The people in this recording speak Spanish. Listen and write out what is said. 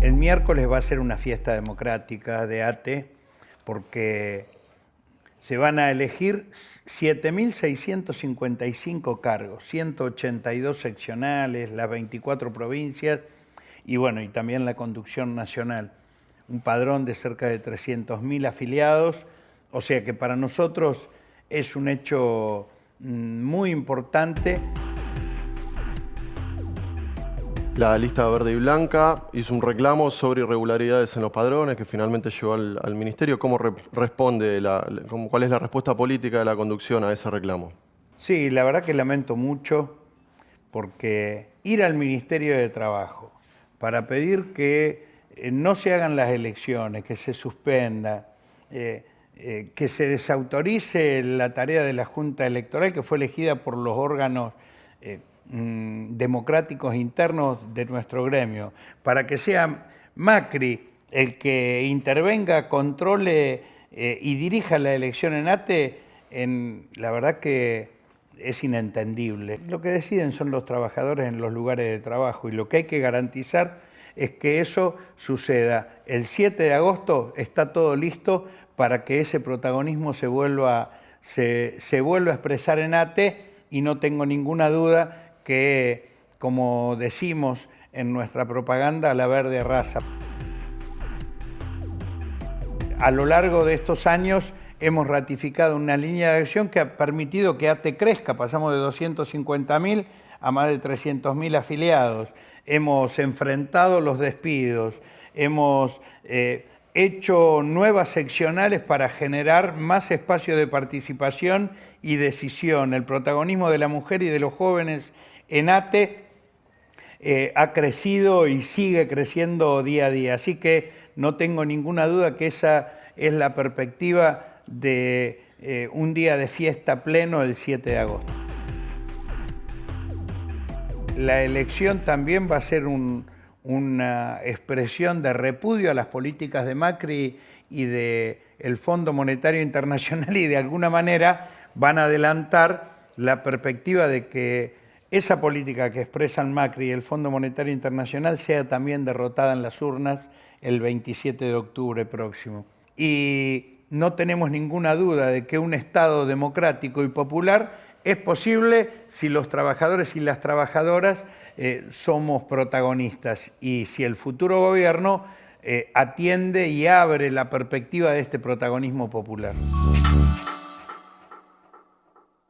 El miércoles va a ser una fiesta democrática de ATE porque se van a elegir 7.655 cargos, 182 seccionales, las 24 provincias y bueno, y también la conducción nacional. Un padrón de cerca de 300.000 afiliados, o sea que para nosotros es un hecho mm, muy importante. La lista verde y blanca hizo un reclamo sobre irregularidades en los padrones que finalmente llegó al, Ministerio. ¿Cómo responde, cuál es la respuesta política de la conducción a ese reclamo? Sí, la verdad que lamento mucho porque ir al Ministerio de Trabajo para pedir que eh, no se hagan las elecciones, que se suspenda, eh, eh, que se desautorice la tarea de la Junta Electoral que fue elegida por los órganos Mm, democráticos internos de nuestro gremio, para que sea Macri el que intervenga, controle eh, y dirija la elección en ATE, en, la verdad que es inentendible. Lo que deciden son los trabajadores en los lugares de trabajo y lo que hay que garantizar es que eso suceda. El 7 de agosto está todo listo para que ese protagonismo se vuelva, se, se vuelva a expresar en ATE y no tengo ninguna duda que, como decimos en nuestra propaganda, la verde raza. A lo largo de estos años hemos ratificado una línea de acción que ha permitido que ATE crezca, pasamos de 250.000 a más de 300.000 afiliados, hemos enfrentado los despidos, hemos eh, hecho nuevas seccionales para generar más espacio de participación y decisión, el protagonismo de la mujer y de los jóvenes Enate eh, ha crecido y sigue creciendo día a día, así que no tengo ninguna duda que esa es la perspectiva de eh, un día de fiesta pleno el 7 de agosto. La elección también va a ser una expresión de repudio a las políticas de Macri y del el Fondo Monetario Internacional y de alguna manera van a adelantar la perspectiva de que esa política que expresan Macri y el Fondo Monetario Internacional sea también derrotada en las urnas el 27 de octubre próximo. Y no tenemos ninguna duda de que un Estado democrático y popular es posible si los trabajadores y las trabajadoras eh, somos protagonistas y si el futuro gobierno eh, atiende y abre la perspectiva de este protagonismo popular.